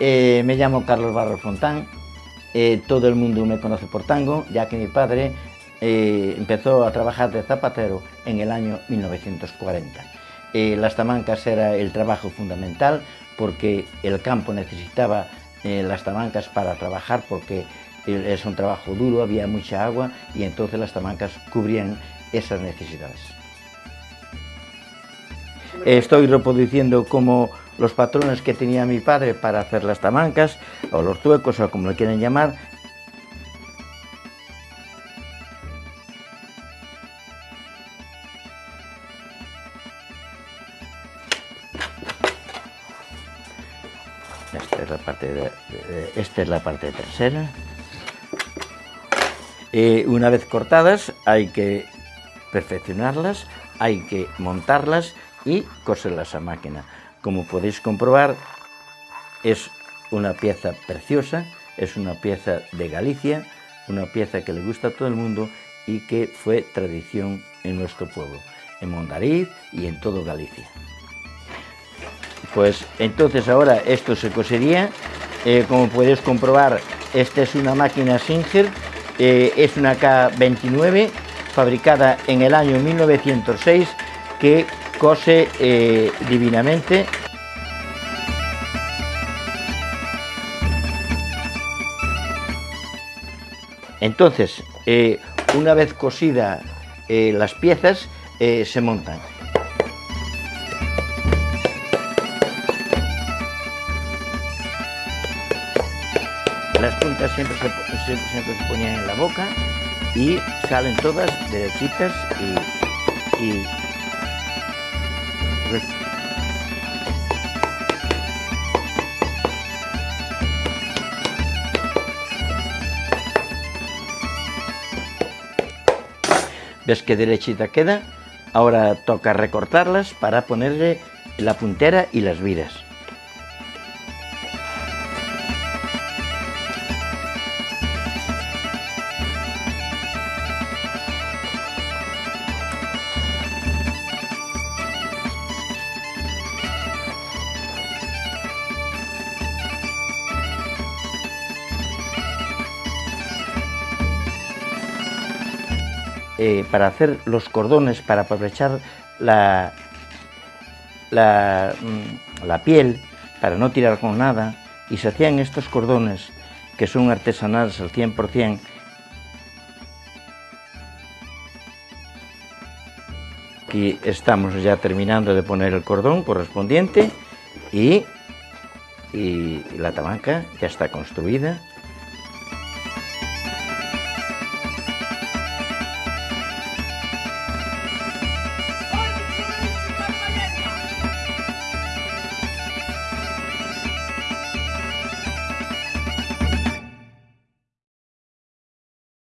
eh, me llamo Carlos Barro Fontán, eh, todo el mundo me conoce por tango, ya que mi padre eh, empezó a trabajar de zapatero en el año 1940. Eh, las tamancas era el trabajo fundamental porque el campo necesitaba las tamancas para trabajar porque es un trabajo duro, había mucha agua y entonces las tamancas cubrían esas necesidades. Estoy reproduciendo como los patrones que tenía mi padre para hacer las tamancas, o los tuecos, o como lo quieren llamar. Esta es la parte, de, esta es la parte trasera. Eh, una vez cortadas hay que perfeccionarlas, hay que montarlas y coserlas a máquina. Como podéis comprobar, es una pieza preciosa, es una pieza de Galicia, una pieza que le gusta a todo el mundo y que fue tradición en nuestro pueblo, en Mondariz y en todo Galicia. Pues entonces ahora esto se cosería, eh, como podéis comprobar, esta es una máquina Singer, eh, es una K29 fabricada en el año 1906 que cose eh, divinamente. Entonces, eh, una vez cosida eh, las piezas, se montan. Las puntas siempre se, siempre, ponían en la boca y salen todas derechitas y ¿Ves qué derechita queda? Ahora toca recortarlas para ponerle la puntera y las vidas. Eh, para hacer los cordones, para aprovechar la, la, mm, la, piel, para no tirar con nada, y se hacían estos cordones que son artesanales al 100%, Aquí estamos ya terminando de poner el cordón correspondiente y, y la tabanca ya está construida